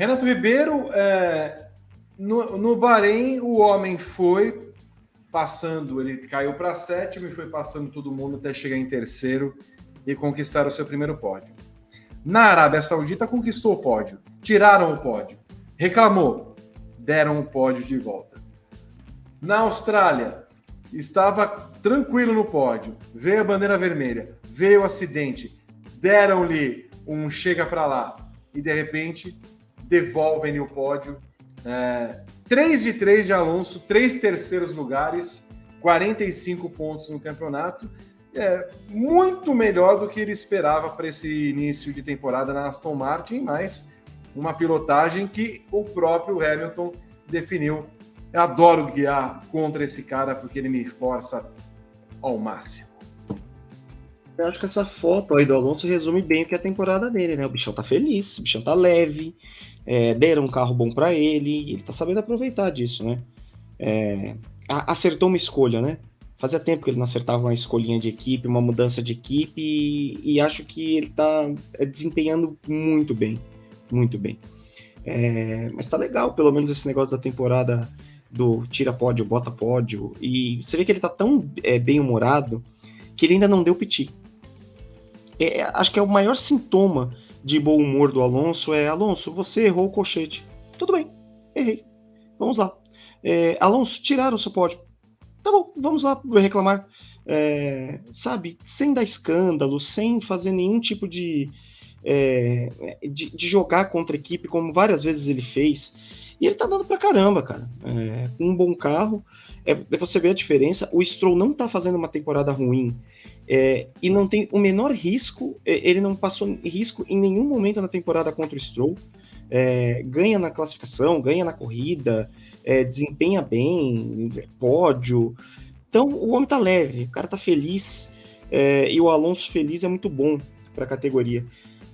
Renato Ribeiro, é, no, no Bahrein, o homem foi passando, ele caiu para sétimo e foi passando todo mundo até chegar em terceiro e conquistar o seu primeiro pódio. Na Arábia Saudita, conquistou o pódio, tiraram o pódio, reclamou, deram o pódio de volta. Na Austrália, estava tranquilo no pódio, veio a bandeira vermelha, veio o acidente, deram-lhe um chega para lá. E de repente devolvem-lhe o pódio. É, 3 de 3 de Alonso, três terceiros lugares, 45 pontos no campeonato. É muito melhor do que ele esperava para esse início de temporada na Aston Martin, mas uma pilotagem que o próprio Hamilton definiu eu adoro guiar contra esse cara porque ele me força ao máximo. Eu acho que essa foto aí do Alonso resume bem o que é a temporada dele, né? O bichão tá feliz, o bichão tá leve, é, deram um carro bom para ele, ele tá sabendo aproveitar disso, né? É, acertou uma escolha, né? Fazia tempo que ele não acertava uma escolhinha de equipe, uma mudança de equipe, e, e acho que ele tá é, desempenhando muito bem, muito bem. É, mas tá legal, pelo menos esse negócio da temporada do tira pódio, bota pódio, e você vê que ele tá tão é, bem-humorado que ele ainda não deu piti. É, é, acho que é o maior sintoma de bom humor do Alonso é, Alonso, você errou o colchete. Tudo bem, errei. Vamos lá. É, Alonso, tiraram o seu pódio. Tá bom, vamos lá reclamar. É, sabe, sem dar escândalo, sem fazer nenhum tipo de, é, de, de, jogar contra a equipe, como várias vezes ele fez. E ele tá dando pra caramba, cara. É, um bom carro. É, é, você vê a diferença. O Stroll não tá fazendo uma temporada ruim. É, e não tem o menor risco. É, ele não passou risco em nenhum momento na temporada contra o Stroll. É, ganha na classificação, ganha na corrida, é, desempenha bem, pódio. Então o homem tá leve, o cara tá feliz. e o Alonso feliz é muito bom para a categoria.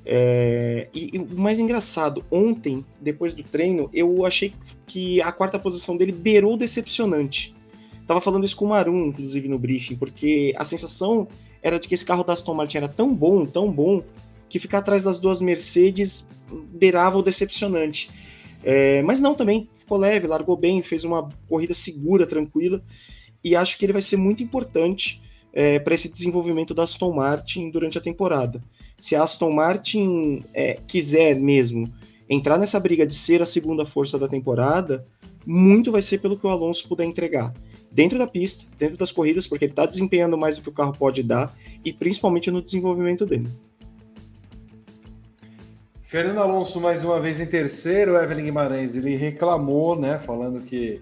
É, e, e, o mais engraçado, ontem, depois do treino, eu achei que a quarta posição dele beirou decepcionante. Tava falando isso com o Marum, inclusive, no briefing, porque a sensação era de que esse carro da Aston Martin era tão bom, tão bom, que ficar atrás das duas Mercedes beirava o decepcionante. É, mas não também, ficou leve, largou bem, fez uma corrida segura, tranquila, e acho que ele vai ser muito importante é, para esse desenvolvimento da Aston Martin durante a temporada. Se a Aston Martin é, quiser mesmo entrar nessa briga de ser a segunda força da temporada, muito vai ser pelo que o Alonso puder entregar. Dentro da pista, dentro das corridas, porque ele está desempenhando mais do que o carro pode dar, e principalmente no desenvolvimento dele. Fernando Alonso, mais uma vez em terceiro, Evelyn Guimarães, ele reclamou, né, falando que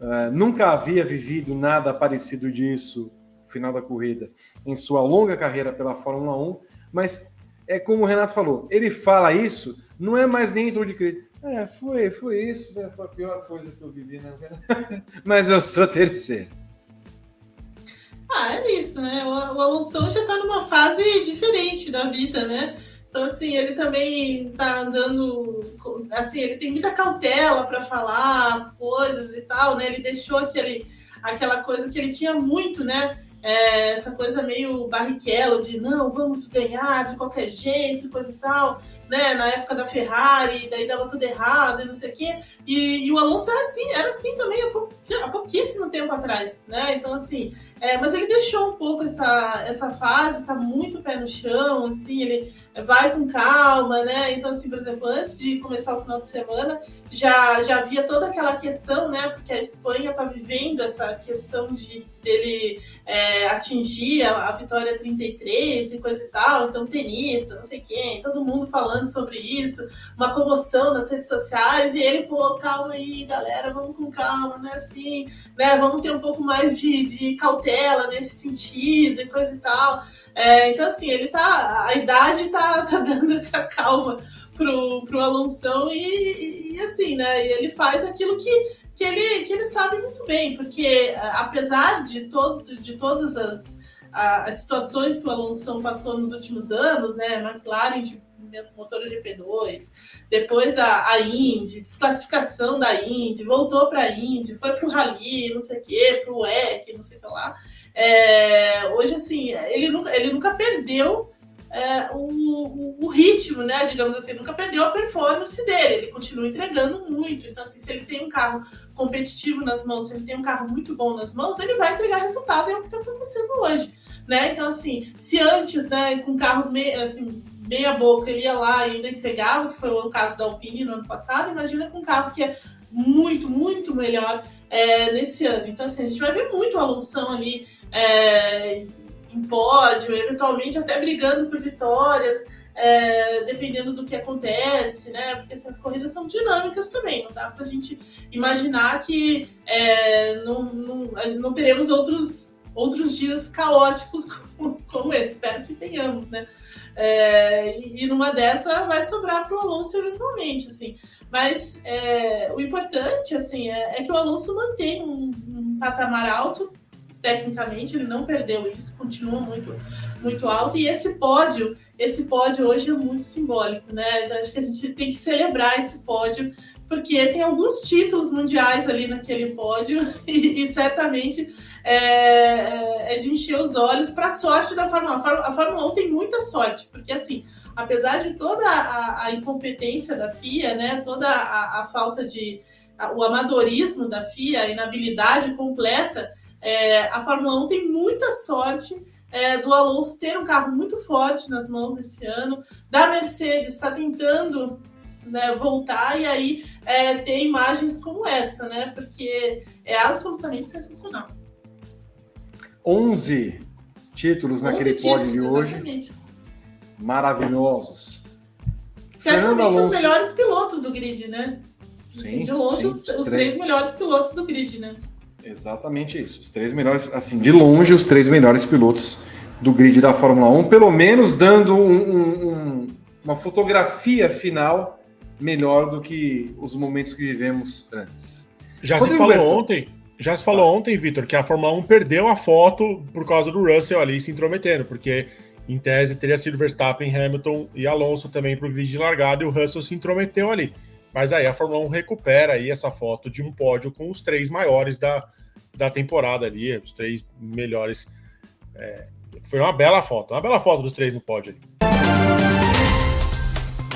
uh, nunca havia vivido nada parecido disso final da corrida em sua longa carreira pela Fórmula 1, mas é como o Renato falou, ele fala isso, não é mais nem de crítica. É, foi, foi isso, né? foi a pior coisa que eu vivi, né? mas eu sou terceiro. Ah, é isso, né? O, o Alonso já tá numa fase diferente da vida, né? Então, assim, ele também tá andando. Assim, ele tem muita cautela para falar as coisas e tal, né? Ele deixou aquele, aquela coisa que ele tinha muito, né? É, essa coisa meio barriquelo de não, vamos ganhar de qualquer jeito, coisa e tal, né? Na época da Ferrari, daí dava tudo errado e não sei o quê. E, e o Alonso era assim, era assim também há, pou, há pouquíssimo tempo atrás, né? Então, assim, é, mas ele deixou um pouco essa, essa fase, tá muito pé no chão, assim, ele vai com calma, né? Então, assim, por exemplo, antes de começar o final de semana, já, já havia toda aquela questão, né? Porque a Espanha está vivendo essa questão de dele é, atingir a, a, vitória 33 e coisa e tal, então tenista, não sei quem, todo mundo falando sobre isso, uma comoção nas redes sociais, e ele, pô, calma aí, galera, vamos com calma, né? Assim, né? Vamos ter um pouco mais de, de cautela nesse sentido e coisa e tal. É, então, assim, ele tá. A idade tá, tá dando essa calma pro, pro Alonso e, e, assim, né? E ele faz aquilo que, que, ele, que ele sabe muito bem, porque apesar de, todo, de todas as, as situações que o Alonso passou nos últimos anos, né? McLaren de motor GP2, depois a, a Indy, desclassificação da Indy, voltou para a Indy, foi para o Rally, não sei o quê, para o WEC, não sei o que lá. É, hoje, assim, ele nunca, ele nunca perdeu é, o, o, ritmo, né? Digamos assim, nunca perdeu a performance dele, ele continua entregando muito. Então, assim, se ele tem um carro competitivo nas mãos, se ele tem um carro muito bom nas mãos, ele vai entregar resultado, é o que está acontecendo hoje. Né? Então, assim, se antes, né, com carros assim, meia boca, ele ia lá e ainda entregava, que foi o caso da Alpine no ano passado, imagina com um carro que é muito, muito melhor é, nesse ano. Então, assim, a gente vai ver muito a Alonso ali é, em pódio, eventualmente até brigando por vitórias, é, dependendo do que acontece, né? Porque assim, as corridas são dinâmicas também, não dá para a gente imaginar que é, não, não, não, teremos outros, outros dias caóticos como, como esse. Espero que tenhamos, né? É, e, numa dessa vai sobrar para o Alonso eventualmente, assim. Mas é, o importante, assim, é, é, que o Alonso mantém um, um patamar alto tecnicamente, ele não perdeu isso, continua muito, muito alto. E esse pódio, esse pódio hoje é muito simbólico, né? Então acho que a gente tem que celebrar esse pódio, porque tem alguns títulos mundiais ali naquele pódio, e, e certamente é, é, é, de encher os olhos para a sorte da Fórmula 1. A Fórmula 1 tem muita sorte, porque assim, apesar de toda a, a incompetência da FIA, né, toda a, a falta de. A, o amadorismo da FIA, a inabilidade completa, é, a Fórmula 1 tem muita sorte é, do Alonso ter um carro muito forte nas mãos desse ano, da Mercedes está tentando né, voltar e aí é, ter imagens como essa, né? Porque é absolutamente sensacional. 11 títulos 11 naquele pódio de hoje. Maravilhosos. Certamente os melhores pilotos do grid, né? Sim, assim, de longe, sim, os, os três. três melhores pilotos do grid, né? Exatamente isso. Os três melhores, assim, de longe, os três melhores pilotos do grid da Fórmula 1, pelo menos dando um, um, uma fotografia final melhor do que os momentos que vivemos antes. Já Rodrigo se falou ontem, já se falou ontem, Vitor, que a Fórmula 1 perdeu a foto por causa do Russell ali se intrometendo, porque em tese teria sido Verstappen, Hamilton e Alonso também para o grid de largada e o Russell se intrometeu ali. Mas aí a Fórmula 1 recupera aí essa foto de um pódio com os três maiores da, da temporada ali, os três melhores. É, foi uma bela foto, uma bela foto dos três no pódio ali.